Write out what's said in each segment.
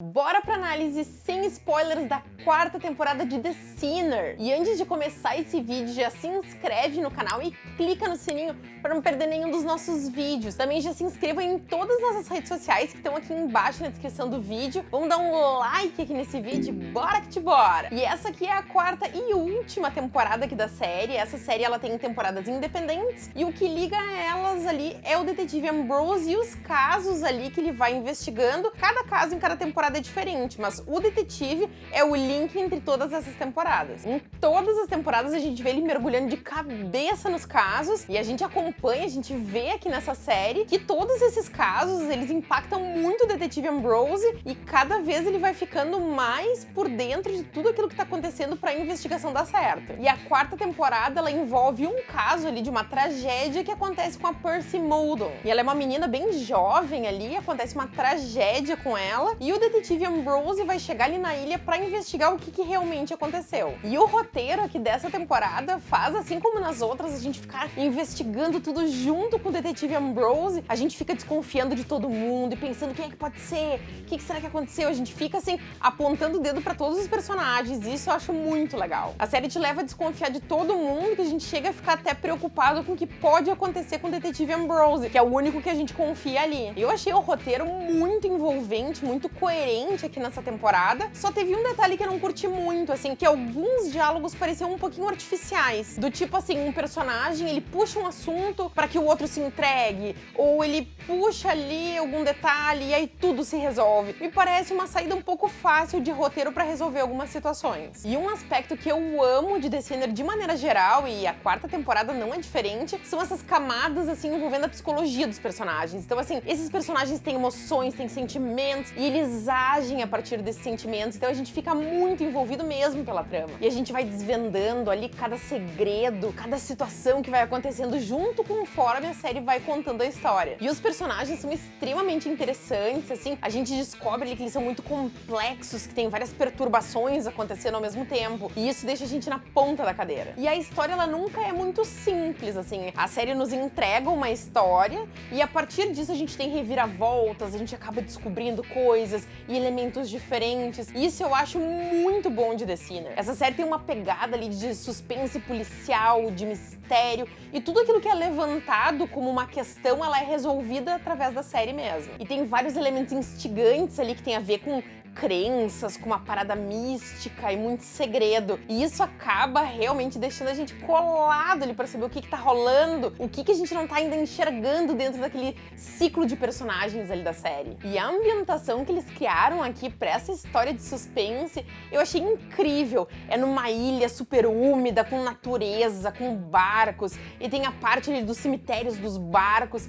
Bora pra análise sem spoilers da quarta temporada de The Sinner. E antes de começar esse vídeo, já se inscreve no canal e clica no sininho para não perder nenhum dos nossos vídeos. Também já se inscreva em todas as nossas redes sociais que estão aqui embaixo na descrição do vídeo. Vamos dar um like aqui nesse vídeo, bora que te bora! E essa aqui é a quarta e última temporada aqui da série. Essa série ela tem temporadas independentes e o que liga elas ali é o detetive Ambrose e os casos ali que ele vai investigando. Cada caso em cada temporada temporada é diferente, mas o detetive é o link entre todas essas temporadas. Em todas as temporadas a gente vê ele mergulhando de cabeça nos casos e a gente acompanha, a gente vê aqui nessa série que todos esses casos, eles impactam muito o detetive Ambrose e cada vez ele vai ficando mais por dentro de tudo aquilo que tá acontecendo para a investigação dar certo. E a quarta temporada, ela envolve um caso ali de uma tragédia que acontece com a Percy Muldoon. E ela é uma menina bem jovem ali, acontece uma tragédia com ela e o detetive detetive Ambrose vai chegar ali na ilha para investigar o que, que, realmente aconteceu. E o roteiro aqui dessa temporada faz, assim como nas outras, a gente ficar investigando tudo junto com o detetive Ambrose. A gente fica desconfiando de todo mundo e pensando quem é que pode ser, o que, que será que aconteceu. A gente fica, assim, apontando o dedo para todos os personagens. E isso eu acho muito legal. A série te leva a desconfiar de todo mundo, que a gente chega a ficar até preocupado com o que pode acontecer com o detetive Ambrose, que é o único que a gente confia ali. Eu achei o roteiro muito envolvente, muito coerente diferente aqui nessa temporada. Só teve um detalhe que eu não curti muito, assim, que alguns diálogos pareciam um pouquinho artificiais. Do tipo assim, um personagem, ele puxa um assunto para que o outro se entregue, ou ele puxa ali algum detalhe e aí tudo se resolve. Me parece uma saída um pouco fácil de roteiro para resolver algumas situações. E um aspecto que eu amo de Sinner de maneira geral, e a quarta temporada não é diferente, são essas camadas, assim, envolvendo a psicologia dos personagens. Então, assim, esses personagens têm emoções, têm sentimentos, e eles agem a partir desses sentimentos, então a gente fica muito envolvido mesmo pela trama. E a gente vai desvendando ali cada segredo, cada situação que vai acontecendo junto conforme a série vai contando a história. E os personagens são extremamente interessantes, assim, a gente descobre ali que eles são muito complexos, que tem várias perturbações acontecendo ao mesmo tempo, e isso deixa a gente na ponta da cadeira. E a história, ela nunca é muito simples, assim, a série nos entrega uma história, e a partir disso a gente tem reviravoltas, a gente acaba descobrindo coisas, e elementos diferentes. Isso eu acho muito bom de The Sinner. Essa série tem uma pegada ali de suspense policial, de mistério, e tudo aquilo que é levantado como uma questão, ela é resolvida através da série mesmo. E tem vários elementos instigantes ali que tem a ver com crenças, com uma parada mística e muito segredo. E isso acaba realmente deixando a gente colado ali para saber o que, que tá rolando, o que, que a gente não tá ainda enxergando dentro daquele ciclo de personagens ali da série. E a ambientação que eles criaram aqui para essa história de suspense, eu achei incrível. É numa ilha super úmida, com natureza, com barcos, e tem a parte ali dos cemitérios dos barcos,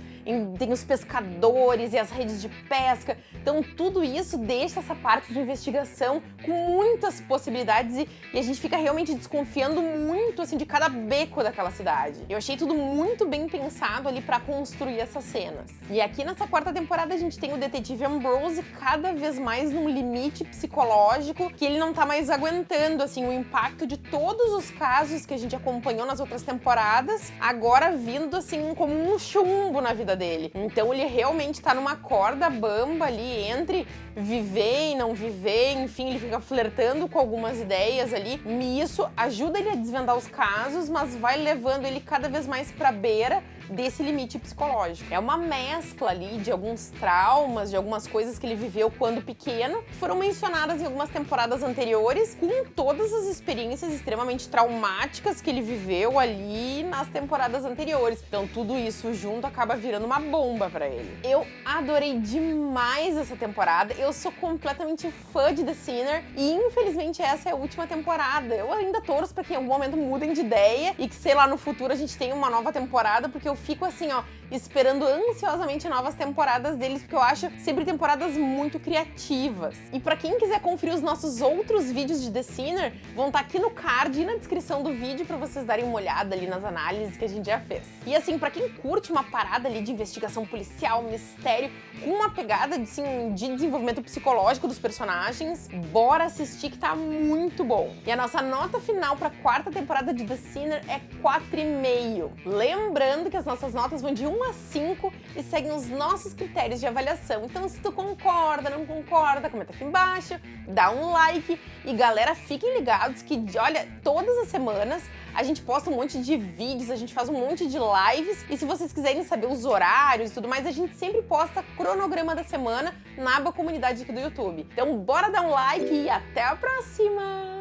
tem os pescadores e as redes de pesca. Então tudo isso deixa essa parte de investigação com muitas possibilidades e, e, a gente fica realmente desconfiando muito assim de cada beco daquela cidade. Eu achei tudo muito bem pensado ali para construir essas cenas. E aqui nessa quarta temporada a gente tem o detetive Ambrose cada vez mais num limite psicológico que ele não tá mais aguentando assim o impacto de todos os casos que a gente acompanhou nas outras temporadas, agora vindo assim como um chumbo na vida dele. Então ele realmente tá numa corda bamba ali entre viver e não viver, enfim, ele fica flertando com algumas ideias ali. E isso ajuda ele a desvendar os casos, mas vai levando ele cada vez mais pra beira desse limite psicológico. É uma mescla ali de alguns traumas, de algumas coisas que ele viveu quando pequeno, que foram mencionadas em algumas temporadas anteriores, com todas as experiências extremamente traumáticas que ele viveu ali nas temporadas anteriores. Então tudo isso junto acaba virando uma bomba pra ele. Eu adorei demais essa temporada, eu sou completamente fã de The Sinner e infelizmente essa é a última temporada. Eu ainda torço pra que em algum momento mudem de ideia e que, sei lá, no futuro a gente tenha uma nova temporada, porque eu fico assim, ó, esperando ansiosamente novas temporadas deles, porque eu acho sempre temporadas muito criativas. E pra quem quiser conferir os nossos outros vídeos de The Sinner, vão estar tá aqui no card e na descrição do vídeo pra vocês darem uma olhada ali nas análises que a gente já fez. E assim, pra quem curte uma parada ali de investigação policial, mistério, com uma pegada assim, de desenvolvimento psicológico personagens, bora assistir que tá muito bom. E a nossa nota final pra quarta temporada de The Sinner é 4,5. Lembrando que as nossas notas vão de 1 a 5 e seguem os nossos critérios de avaliação. Então, se tu concorda, não concorda, comenta aqui embaixo, dá um like e galera, fiquem ligados que, olha, todas as semanas a gente posta um monte de vídeos, a gente faz um monte de lives e se vocês quiserem saber os horários e tudo mais, a gente sempre posta cronograma da semana na aba comunidade aqui do YouTube. Então bora dar um like e até a próxima!